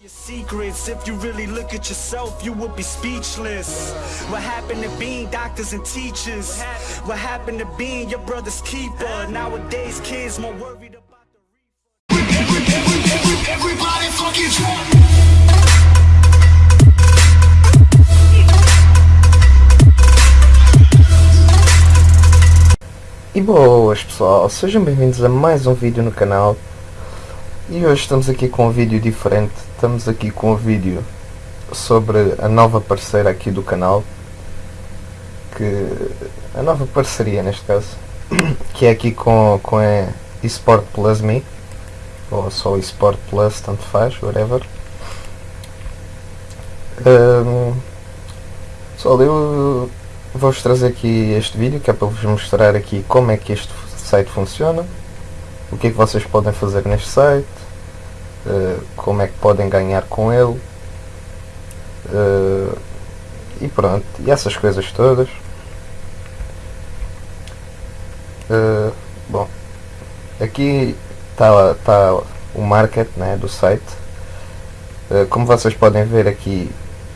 your secrets. If you really look at yourself, you would be speechless. What happened to being doctors and teachers? What happened to being your brother's keeper? Nowadays, kids more worried about the Everybody fucking. E boas pessoal, sejam bem-vindos a mais um vídeo no canal E hoje estamos aqui com um vídeo diferente. Estamos aqui com um vídeo sobre a nova parceira aqui do canal que A nova parceria neste caso Que é aqui com, com a eSport Plus Me Ou só eSport Plus, tanto faz, whatever. Ahm, Pessoal, eu vou-vos trazer aqui este vídeo que é para vos mostrar aqui como é que este site funciona o que é que vocês podem fazer neste site? Eh, como é que podem ganhar com ele? Eh, e pronto, e essas coisas todas. Eh, bom aqui está tá o market né, do site. Como vocês podem ver aqui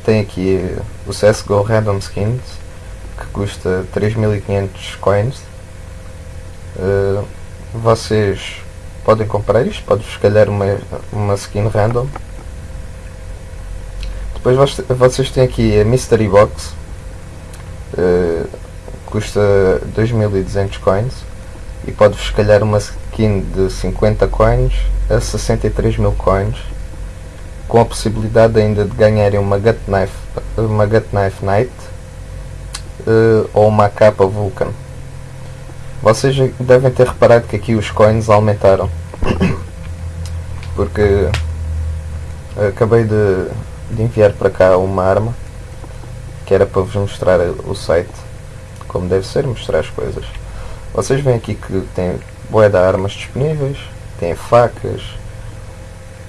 tem aqui o CSGO Random Skins que custa 3500 coins. Uh, vocês podem comprar isto, pode-vos calhar uma, uma skin random depois vocês têm aqui a Mystery Box uh, custa 2200 coins e pode-vos uma skin de 50 coins a 63 mil coins com a possibilidade ainda de ganharem uma Gut Knife, uma Gut Knife Knight eh, ou uma capa Vulcan. Vocês devem ter reparado que aqui os coins aumentaram. Porque acabei de, de enviar para cá uma arma que era para vos mostrar o site como deve ser, mostrar as coisas. Vocês veem aqui que tem boé de armas disponíveis, tem facas,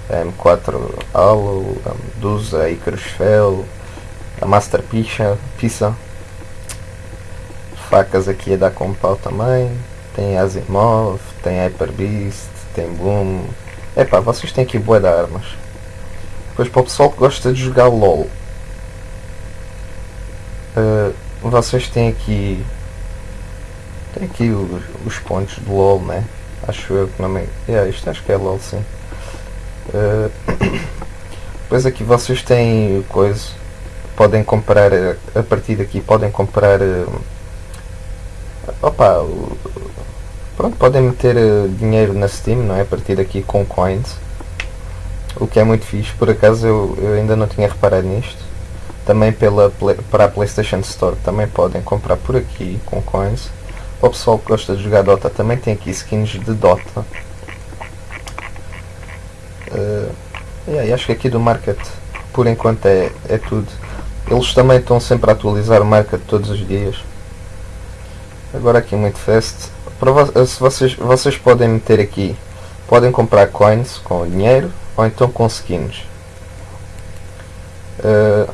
a M4 Halo, Medusa, Icarus Fel, a Master Pizza facas aqui a dar com pau também. Tem Asimov, tem Hyper Beast, tem Boom. Epá, vocês têm aqui boa de armas. Depois para o pessoal que gosta de jogar LOL. eh, vocês têm aqui. Tem aqui os, os pontos do LOL, né? Acho eu que não me. Yeah, isto acho que é LOL sim. Eh, depois aqui vocês têm coisa. Podem comprar a partir daqui podem comprar eh, Opa, pronto, podem meter eh, dinheiro na Steam, não é? A partir daqui com coins. O que é muito fixe, por acaso eu, eu ainda não tinha reparado nisto. Também pela, para a PlayStation Store também podem comprar por aqui com coins. O pessoal que gosta de jogar Dota também tem aqui skins de Dota. Eh, yeah, acho que aqui do Market por enquanto é, é tudo. Eles também estão sempre a atualizar o Market todos os dias. Agora aqui muito fast. Se vocês, vocês podem meter aqui, podem comprar coins com dinheiro ou então com skins. Uh,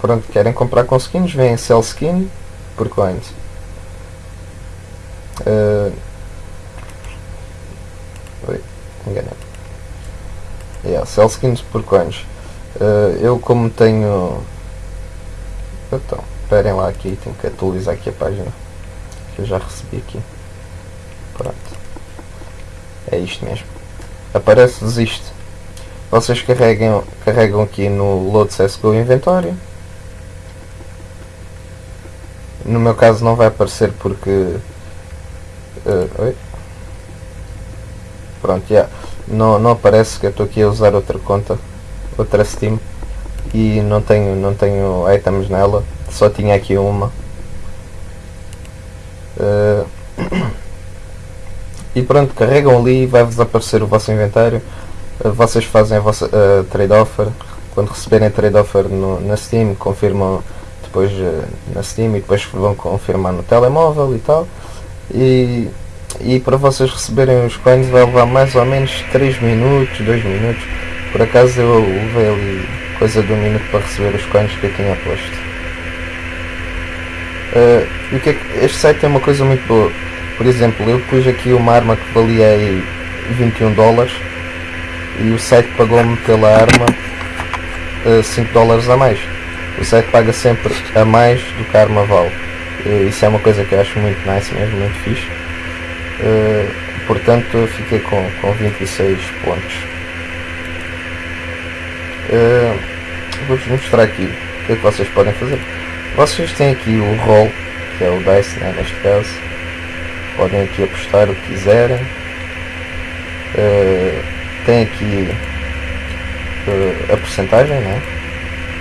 pronto, querem comprar com skins, vêm sell skin por coins. Uh, oi, enganei. Yeah, sell skins por coins. Uh, eu como tenho. Então, esperem lá aqui, tenho que atualizar aqui a página que eu já recebi aqui. Pronto. É isto mesmo. Aparece-vos isto. Vocês carregam, carregam aqui no Load CSGO Inventório. No meu caso não vai aparecer porque. eh, oi? Pronto, já. Não, não aparece que eu estou aqui a usar outra conta, outra Steam e não tenho, não tenho items nela, só tinha aqui uma. Uh, e pronto, carregam ali vai-vos aparecer o vosso inventário. Uh, vocês fazem a vossa uh, trade offer. Quando receberem trade offer no, na Steam, confirmam depois na Steam e depois vão confirmar no telemóvel e tal. E, e para vocês receberem os coins vai levar mais ou menos 3 minutos, 2 minutos. Por acaso eu levei ali coisa de um minuto para receber os coins que eu tinha posto. Uh, o que é que- este site tem uma coisa muito boa. Por exemplo, eu pus aqui uma arma que valia aí 21 dólares e o site pagou-me pela arma uh, 5 dólares a mais. O site paga sempre a mais do que a arma vale. Uh, isso é uma coisa que eu acho muito nice mesmo, muito fixe. Portanto fiquei com, com 26 pontos. Vou-vos mostrar aqui o que é que vocês podem fazer. Vocês têm aqui o roll, que é o dice né, neste caso. Podem aqui apostar o que quiserem. Uh, tem aqui uh, a porcentagem, né?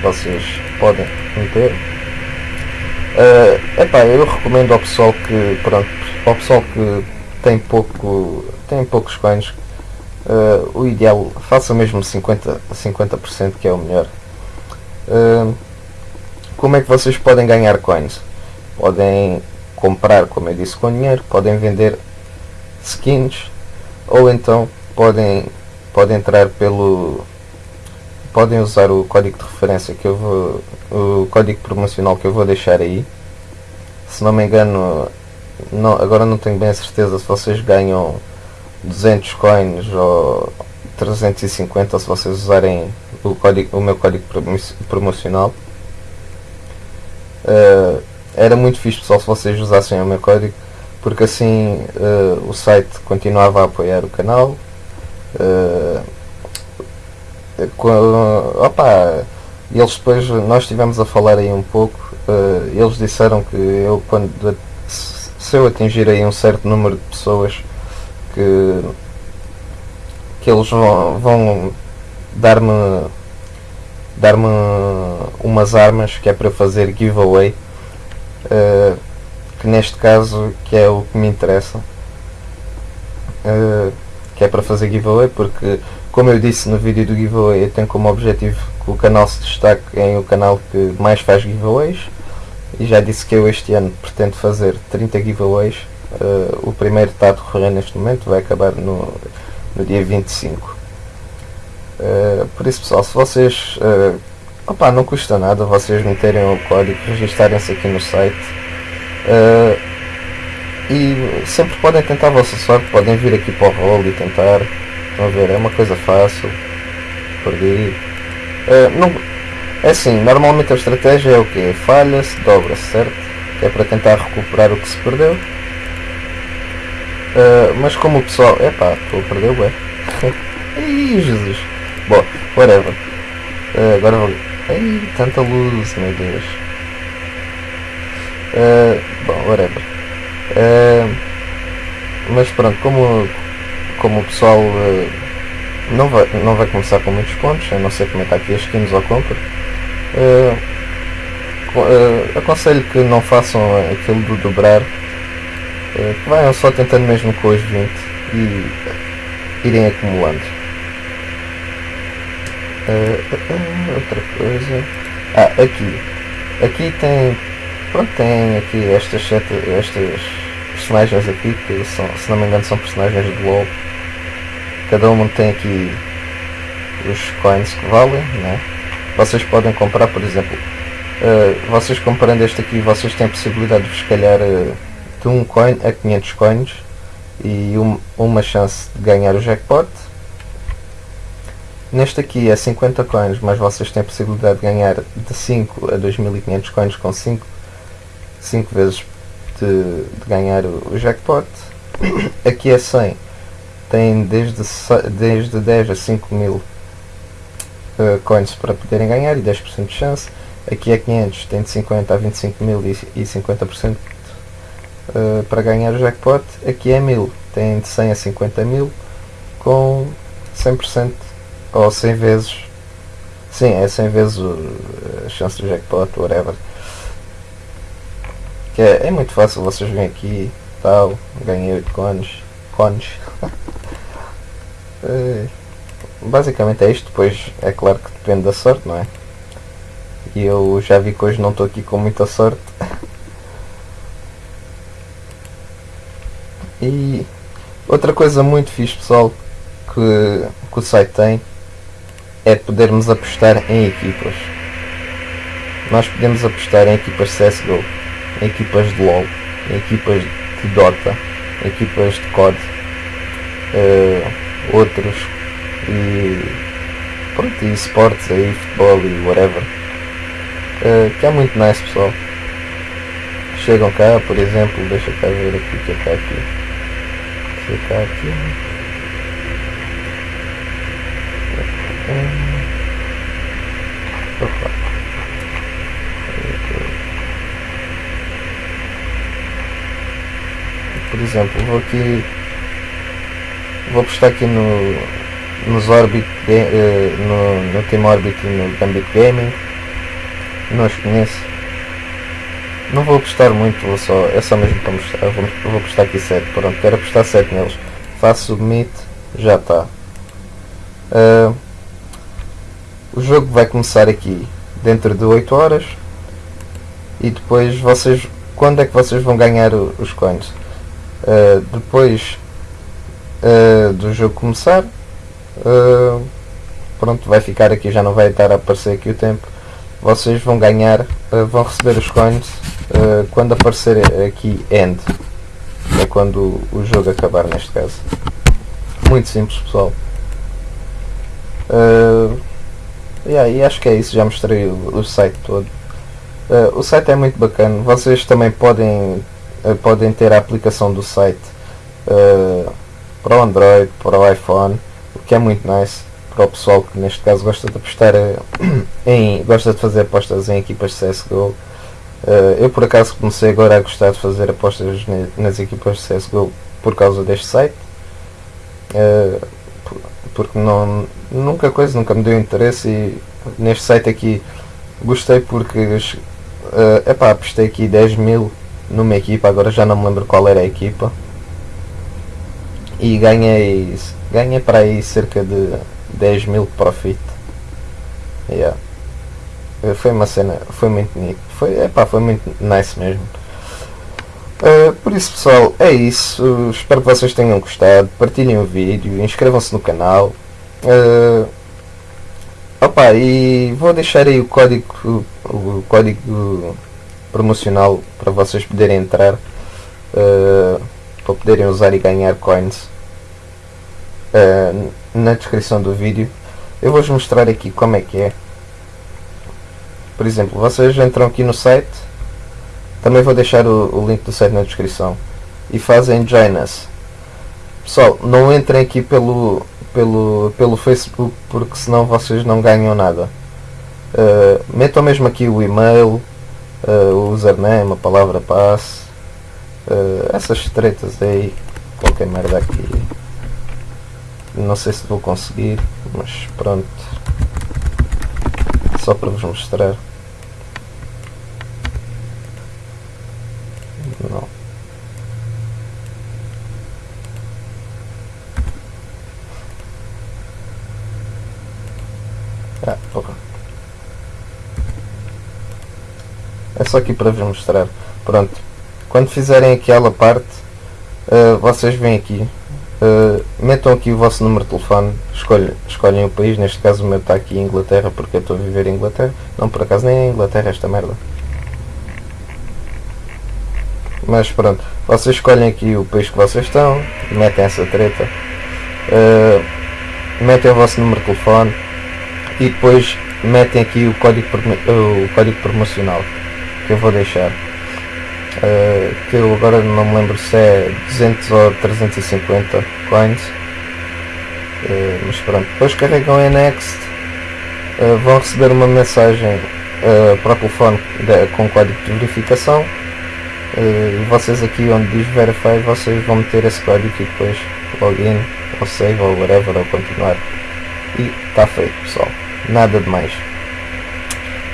Vocês podem meter. Uh, epá, eu recomendo ao pessoal que pronto, ao pessoal que tem pouco tem poucos coins uh, o ideal faça mesmo 50 50% que é o melhor uh, como é que vocês podem ganhar coins? Podem comprar como eu disse com dinheiro podem vender skins ou então podem podem entrar pelo podem usar o código de referência que eu vou o código promocional que eu vou deixar aí. Se não me engano não, agora não tenho bem a certeza se vocês ganham 200 coins ou 350 se vocês usarem o, código, o meu código promocional uh, era muito fixe pessoal se vocês usassem o meu código porque assim uh, o site continuava a apoiar o canal. Uh, com, opa, eles depois nós estivemos a falar aí um pouco uh, eles disseram que eu quando se eu atingir aí um certo número de pessoas que que eles vão, vão dar-me dar-me umas armas que é para fazer giveaway uh, que neste caso que é o que me interessa uh, que é para fazer giveaway porque como eu disse no vídeo do giveaway, eu tenho como objetivo que o canal se destaque em o canal que mais faz giveaways e já disse que eu este ano pretendo fazer 30 giveaways. Uh, o primeiro está a decorrer neste momento, vai acabar no, no dia 25. Eh, por isso pessoal, se vocês uh, opa, não custa nada vocês meterem o código, registarem-se aqui no site uh, e sempre podem tentar a vossa sorte, podem vir aqui para o rol e tentar Estão a ver? É uma coisa fácil. Perdi. Não, é assim, normalmente a estratégia é o que? Falha-se, dobra-se, certo? Que é para tentar recuperar o que se perdeu. Uh, mas como o pessoal. Epá, estou a perder o Ai Jesus! Bom, whatever. Uh, agora vou. Ai, tanta luz, meu Deus. Uh, bom, whatever. Uh, mas pronto, como, como o pessoal uh, não, vai, não vai começar com muitos pontos, a não ser como está aqui as skins ou compra, aconselho que não façam aquilo do dobrar, que vayam só tentando mesmo com os 20 e irem acumulando. Outra coisa. Ah, aqui. Aqui tem. Pronto, tem aqui estas sete. estas personagens aqui que são, se não me engano são personagens do LOL cada um tem aqui os coins que valem, né? Vocês podem comprar, por exemplo, uh, vocês comprando este aqui, vocês têm a possibilidade de calhar uh, de um coin a 500 coins e um, uma chance de ganhar o jackpot. Neste aqui é 50 coins, mas vocês têm a possibilidade de ganhar de 5 a 2500 coins com 5, 5 vezes de, de ganhar o, jackpot. Aqui é 100 têm desde, desde 10 a 5 mil uh, coins para poderem ganhar e 10% de chance. Aqui é 500, tem de 50 a 25 mil e, e 50% uh, eh, para ganhar o jackpot. Aqui é 1000, tem de 100 a 50 mil com 100% ou 100 vezes. Sim, é 100 vezes a chance do jackpot, whatever. Que é, é muito fácil, vocês vêm aqui, tal, ganhei 8 cones, cones. É, basicamente é isto, depois é claro que depende da sorte, não é? E eu já vi que hoje não estou aqui com muita sorte. E outra coisa muito fixe pessoal que, que o site tem é podermos apostar em equipas. Nós podemos apostar em equipas CSGO, em equipas de LOL, em equipas de Dota, em equipas de COD. Uh, outros e pronto, e esportes aí, futebol e whatever. Uh, que é muito nice pessoal. Chegam cá, por exemplo, deixa cá ver aqui que é cá aqui. Que é cá aqui. Opa. Por exemplo, vou aqui vou postar aqui no nos Orbit uh, no, no Team Orbit e no Gambit Gaming. Não os conheço. Não vou apostar muito vou só, é só mesmo para mostrar vou, vou apostar aqui 7 pronto, quero apostar 7 neles. Faço submit já está. Uh, o jogo vai começar aqui dentro de 8 horas e depois vocês quando é que vocês vão ganhar os coins? Uh, depois uh, do jogo começar uh, pronto vai ficar aqui já não vai estar a aparecer aqui o tempo. Vocês vão ganhar vão receber os coins quando aparecer aqui end. É quando o jogo acabar neste caso. Muito simples pessoal yeah, e acho que é isso já mostrei o, o site todo o site é muito bacana vocês também podem podem ter a aplicação do site uh, para o Android, para o iPhone, o que é muito nice para o pessoal que neste caso gosta de apostar em gosta de fazer apostas em equipas de CSGO. Uh, eu por acaso comecei agora a gostar de fazer apostas nas equipas de CSGO por causa deste site. Porque não, nunca coisa, nunca me deu interesse e neste site aqui gostei porque uh, epá, apostei aqui 10 mil numa equipa, agora já não me lembro qual era a equipa e ganhei, ganhei para aí cerca de 10 mil profit. Yeah. Foi uma cena, foi muito foi, epá, foi muito nice mesmo. Uh, por isso pessoal, é isso. Espero que vocês tenham gostado. Partilhem o vídeo, inscrevam-se no canal. Uh, opa, e vou deixar aí o código, o código promocional para vocês poderem entrar. Uh, para poderem usar e ganhar coins na descrição do vídeo. Eu vou-vos mostrar aqui como é que é. Por exemplo, vocês entram aqui no site, também vou deixar o, o link do site na descrição, e fazem Join Us. Pessoal, não entrem aqui pelo, pelo, pelo Facebook porque senão vocês não ganham nada. Uh, metam mesmo aqui o e-mail, uh, o username, a palavra passe, uh, essas tretas aí, qualquer merda aqui. Não sei se vou conseguir, mas pronto. Só para vos mostrar. Não. Ah, porra. É só aqui para vos mostrar. Pronto. Quando fizerem aquela parte, uh, vocês vêm aqui Uh, metam aqui o vosso número de telefone, escolhem, escolhem o país, neste caso o meu está aqui em Inglaterra porque eu estou a viver em Inglaterra. Não, por acaso nem é Inglaterra esta merda. Mas pronto, vocês escolhem aqui o país que vocês estão, metem essa treta, uh, metem o vosso número de telefone e depois metem aqui o código, o código promocional que eu vou deixar. Uh, que eu agora não me lembro se é 200 ou 350 coins. Uh, mas pronto, depois carregam em next. Uh, vão receber uma mensagem para o telefone de, com código de verificação. Vocês aqui onde diz verify vocês vão meter esse código e depois login ou save ou whatever ou continuar. E está feito pessoal, nada de mais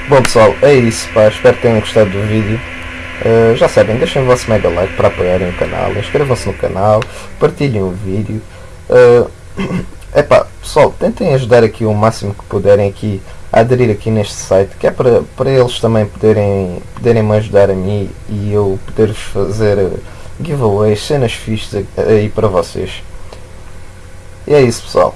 bom pessoal, é isso pá, espero que tenham gostado do vídeo Uh, já sabem, deixem o vosso mega like para apoiarem o canal, inscrevam-se no canal, partilhem o vídeo. Uh, epá, pessoal, tentem ajudar aqui o máximo que puderem aqui a aderir aqui neste site, que é para, para eles também poderem, poderem me ajudar a mim e eu poder-vos fazer giveaways, cenas fixas aí para vocês. E é isso pessoal.